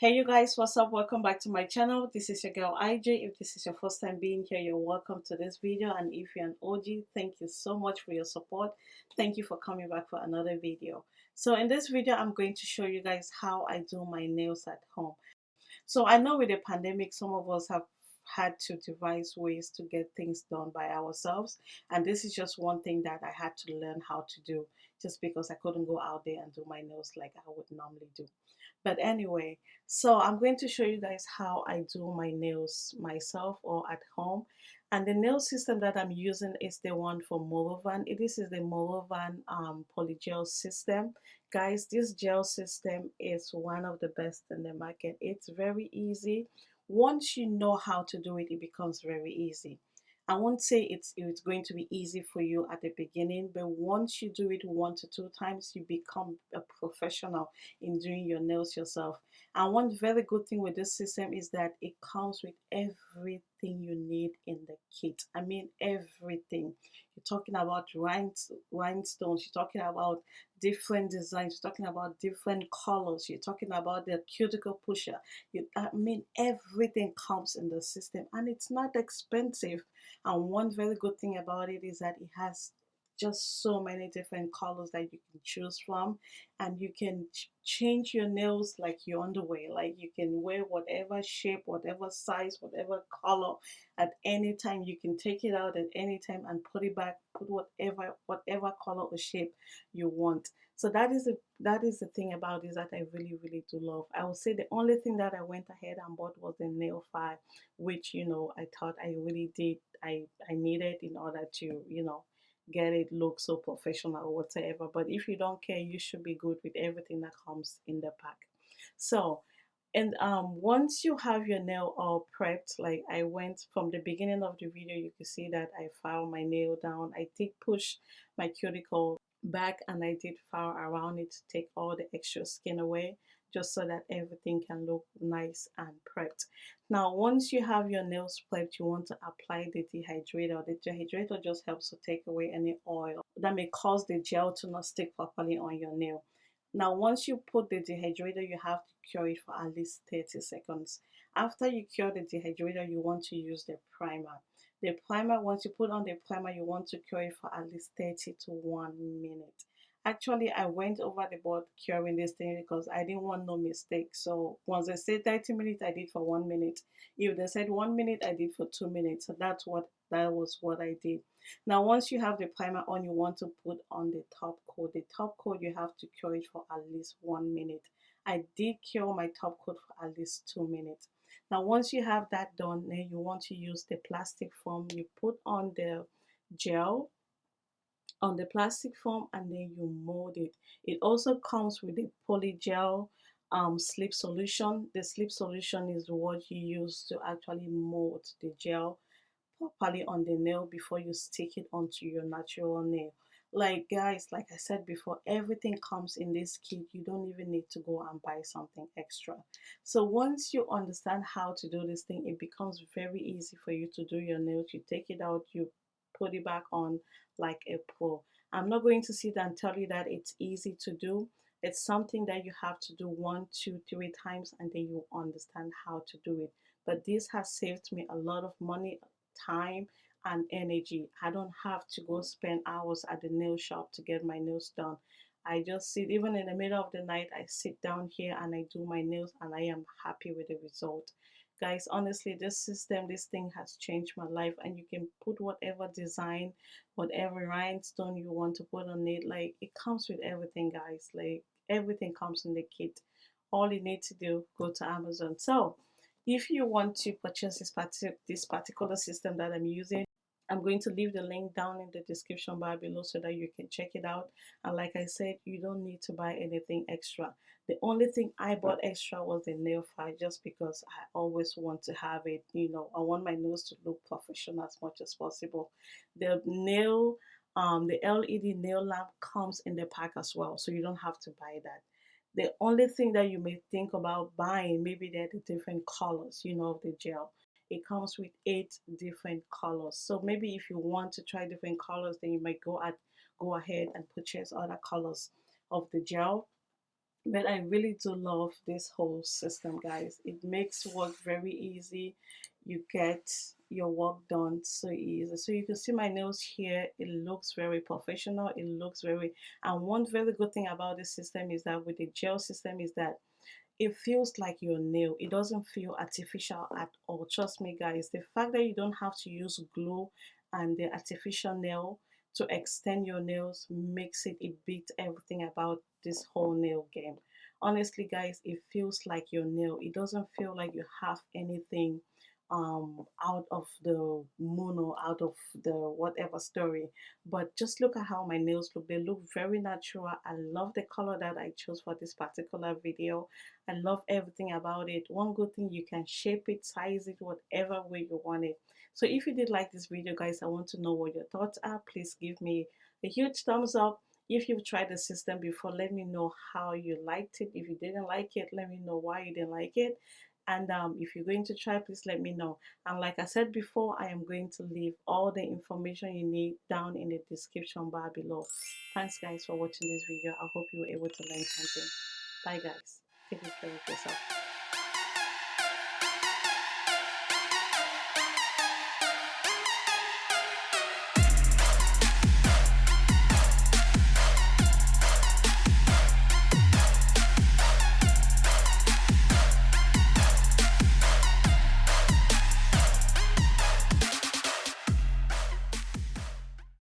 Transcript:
Hey you guys, what's up? Welcome back to my channel. This is your girl IJ. If this is your first time being here, you're welcome to this video. And if you're an OG, thank you so much for your support. Thank you for coming back for another video. So in this video, I'm going to show you guys how I do my nails at home. So I know with the pandemic, some of us have had to devise ways to get things done by ourselves and this is just one thing that I had to learn how to do just because I couldn't go out there and do my nails like I would normally do but anyway so I'm going to show you guys how I do my nails myself or at home and the nail system that I'm using is the one for Morovan. This is the Morovan um, polygel system. Guys, this gel system is one of the best in the market. It's very easy once you know how to do it, it becomes very easy. I won't say it's it's going to be easy for you at the beginning, but once you do it one to two times, you become a professional in doing your nails yourself. And one very good thing with this system is that it comes with everything you need in the kit. I mean everything. You're talking about rhinestones, you're talking about different designs, you're talking about different colors, you're talking about the cuticle pusher. You, I mean everything comes in the system and it's not expensive. And one very good thing about it is that it has just so many different colors that you can choose from and you can ch change your nails like your underwear. Like you can wear whatever shape whatever size whatever color at any time. You can take it out at any time and put it back put whatever whatever color or shape you want. So that is the that is the thing about this that I really really do love. I would say the only thing that I went ahead and bought was the nail file which you know I thought I really did I I needed in order to you know get it look so professional or whatever but if you don't care you should be good with everything that comes in the pack. So and um, once you have your nail all prepped like I went from the beginning of the video you can see that I file my nail down. I did push my cuticle back and I did file around it to take all the extra skin away just so that everything can look nice and prepped. Now, once you have your nails prepped, you want to apply the dehydrator. The dehydrator just helps to take away any oil that may cause the gel to not stick properly on your nail. Now, once you put the dehydrator, you have to cure it for at least 30 seconds. After you cure the dehydrator, you want to use the primer. The primer, once you put on the primer, you want to cure it for at least 30 to 1 minute actually I went over the board curing this thing because I didn't want no mistake. So once they said 30 minutes, I did for one minute. If they said one minute, I did for two minutes. So that's what that was what I did. Now once you have the primer on, you want to put on the top coat. The top coat you have to cure it for at least one minute. I did cure my top coat for at least two minutes. Now once you have that done, then you want to use the plastic foam. You put on the gel on the plastic foam and then you mold it. It also comes with a polygel um, slip solution. The slip solution is what you use to actually mold the gel properly on the nail before you stick it onto your natural nail. Like guys, like I said before, everything comes in this kit. You don't even need to go and buy something extra. So once you understand how to do this thing, it becomes very easy for you to do your nails. You take it out, you put it back on like a pro. I'm not going to sit and tell you that it's easy to do. It's something that you have to do one, two, three times and then you understand how to do it. But this has saved me a lot of money, time, and energy. I don't have to go spend hours at the nail shop to get my nails done. I just sit, even in the middle of the night, I sit down here and I do my nails and I am happy with the result guys honestly this system this thing has changed my life and you can put whatever design whatever rhinestone you want to put on it like it comes with everything guys like everything comes in the kit. All you need to do go to amazon. So if you want to purchase this, partic this particular system that i'm using I'm going to leave the link down in the description bar below so that you can check it out. And like I said, you don't need to buy anything extra. The only thing I bought extra was the nail file just because I always want to have it, you know, I want my nails to look professional as much as possible. The nail, um, the LED nail lamp comes in the pack as well, so you don't have to buy that. The only thing that you may think about buying, maybe they're the different colors, you know, of the gel it comes with eight different colors. So maybe if you want to try different colors then you might go at go ahead and purchase other colors of the gel. But I really do love this whole system guys. It makes work very easy. You get your work done so easy. So you can see my nails here. It looks very professional. It looks very and one very good thing about this system is that with the gel system is that it feels like your nail it doesn't feel artificial at all. Trust me guys the fact that you don't have to use glue and the artificial nail to extend your nails makes it it beats everything about this whole nail game. Honestly guys it feels like your nail it doesn't feel like you have anything um out of the moon or out of the whatever story. But just look at how my nails look. They look very natural. I love the color that i chose for this particular video. I love everything about it. One good thing you can shape it size it whatever way you want it. So if you did like this video guys i want to know what your thoughts are. Please give me a huge thumbs up. If you've tried the system before let me know how you liked it. If you didn't like it let me know why you didn't like it and um, if you're going to try please let me know. And like i said before i am going to leave all the information you need down in the description bar below. Thanks guys for watching this video. I hope you were able to learn something. Bye guys. Take care of yourself